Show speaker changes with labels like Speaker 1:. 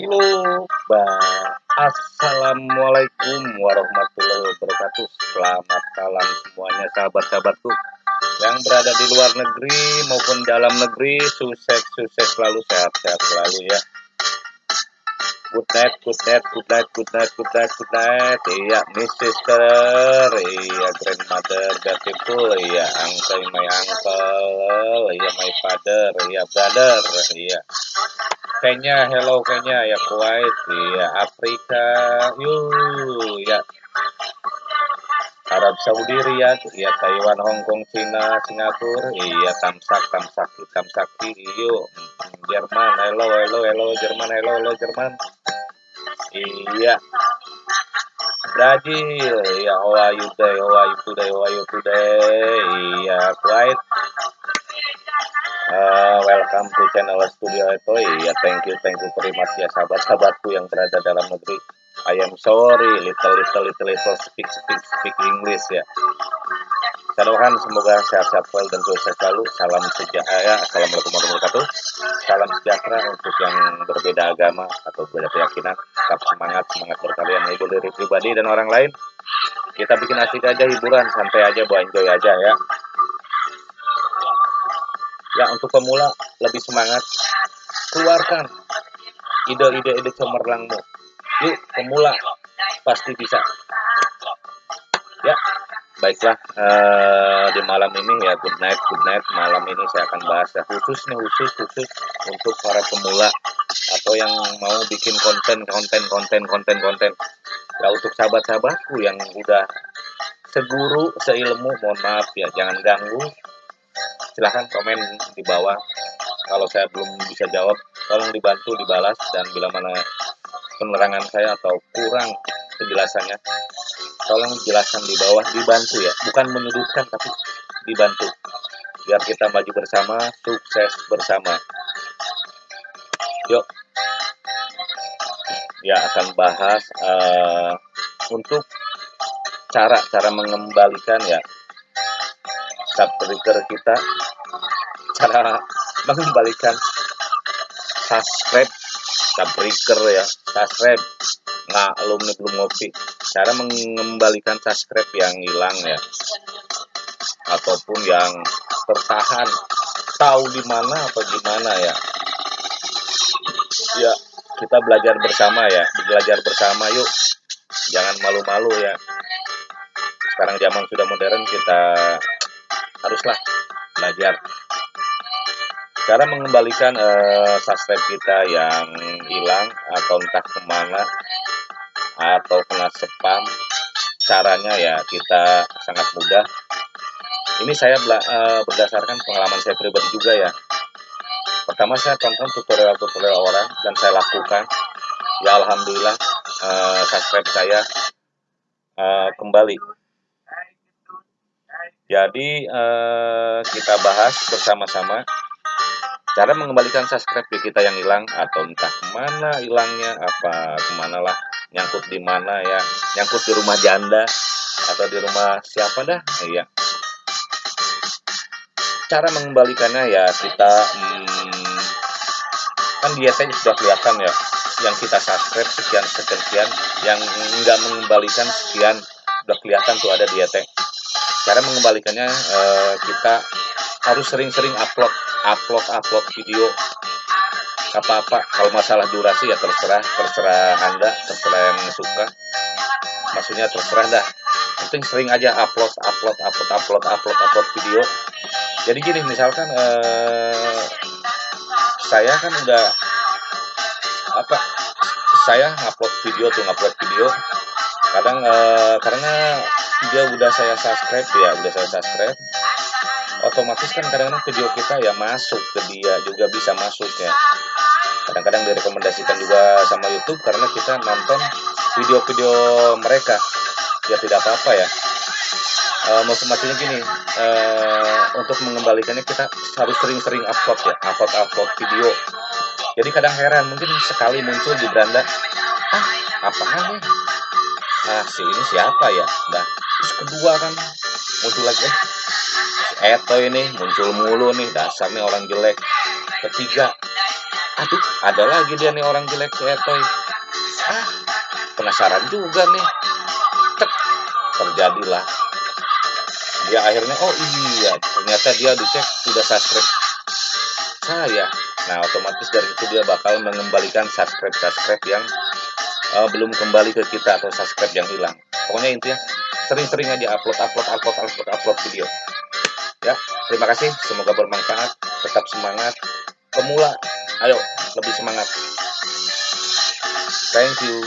Speaker 1: Halo. Assalamualaikum warahmatullahi wabarakatuh. Selamat malam semuanya sahabat-sahabatku yang berada di luar negeri maupun dalam negeri. Sukses-sukses selalu, sehat-sehat selalu ya. Good night, good night, good night, good night, good night, good night. Iya, Miss Sister, iya, grandmother, beautiful, iya, uncle, my uncle, iya, my father, iya, brother, iya. Kenya, hello Kenya, ya Kuwait, ya Afrika, yuk, ya. Arab Saudi, Riyadh, ya Taiwan, Hong Kong, Cina, Singapura, iya Tamsak, Tamsaki, Tamsaki, yuk Jerman, hello, hello, hello, Jerman, hello, hello, Jerman, iya. Brazil, ya are you today, you today, you today, iya Kuwait, Uh, welcome to channel Studio Etoy. Ya, thank you, thank you very much ya sahabat-sahabatku yang berada dalam negeri. I am sorry, little, little, little, little speak, speak, speak English ya. Doakan semoga sehat-sehat dan sukses selalu. Salam sejahtera, assalamualaikum warahmatullahi wabarakatuh. Salam sejahtera untuk yang berbeda agama atau berbeda keyakinan. Tetap semangat, semangat berkalian menghibur diri pribadi dan orang lain. Kita bikin asik aja hiburan, santai aja, buat enjoy aja ya ya untuk pemula lebih semangat. Keluarkan ide-ide ide cemerlangmu. Yuk pemula pasti bisa. Ya baiklah uh, di malam ini ya good night good night. Malam ini saya akan bahas ya khusus nih khusus khusus untuk para pemula atau yang mau bikin konten konten konten konten konten. Ya untuk sahabat-sahabatku yang udah seguru seilmu mohon maaf ya jangan ganggu silahkan komen di bawah. Kalau saya belum bisa jawab tolong dibantu dibalas dan bila mana penerangan saya atau kurang penjelasannya tolong jelaskan di bawah dibantu ya. Bukan menyudutkan tapi dibantu. Biar kita maju bersama sukses bersama. Yuk. Ya akan bahas uh, untuk cara-cara mengembalikan ya subscriber kita cara mengembalikan subscribe subscriber ya. Subscribe. Nggak alumni belum ngopi. Cara mengembalikan subscribe yang hilang ya. Ataupun yang tertahan. Tahu di mana atau gimana ya. Ya kita belajar bersama ya. Belajar bersama yuk. Jangan malu-malu ya. Sekarang zaman sudah modern kita haruslah belajar cara mengembalikan uh, subscribe kita yang hilang atau entah ke mana atau kena spam caranya ya kita sangat mudah. Ini saya uh, berdasarkan pengalaman saya pribadi juga ya. Pertama saya tonton tutorial-tutorial orang dan saya lakukan. Ya Alhamdulillah uh, subscribe saya uh, kembali. Jadi uh, kita bahas bersama-sama cara mengembalikan subscribe kita yang hilang atau entah ke mana hilangnya apa ke mana lah nyangkut di mana ya nyangkut di rumah janda atau di rumah siapa dah iya. Cara mengembalikannya ya kita hmm, kan dietnya sudah kelihatan ya yang kita subscribe sekian sekian yang enggak mengembalikan sekian sudah kelihatan tuh ada dietnya cara mengembalikannya uh, kita harus sering-sering upload upload upload video apa-apa. Kalau masalah durasi ya terserah. Terserah anda terserah yang suka. Maksudnya terserah dah. Penting sering aja upload upload upload upload upload upload video. Jadi gini misalkan uh, saya kan udah apa saya upload video tuh upload video. Kadang uh, karena dia udah saya subscribe ya udah saya subscribe otomatis kan kadang-kadang video kita ya masuk ke dia juga bisa masuk ya. Kadang-kadang direkomendasikan juga sama YouTube karena kita nonton video-video mereka. Ya tidak apa-apa ya. E, maksud maksudnya gini e, untuk mengembalikannya kita harus sering-sering upload ya upload upload video. Jadi kadang heran mungkin sekali muncul di beranda ah apaan ya? Ah si ini siapa ya? Nah terus kedua kan muncul lagi eh Eto ini muncul mulu nih dasarnya orang jelek. Ketiga aduh ada lagi dia nih orang jelek si Etoy ah penasaran juga nih. Tek, terjadilah. Dia akhirnya oh iya ternyata dia dicek sudah subscribe saya. Nah otomatis dari itu dia bakal mengembalikan subscribe subscribe yang uh, belum kembali ke kita atau subscribe yang hilang. Pokoknya intinya sering-sering aja upload upload upload upload upload video ya. Terima kasih semoga bermanfaat. Tetap semangat. Pemula ayo lebih semangat. Thank you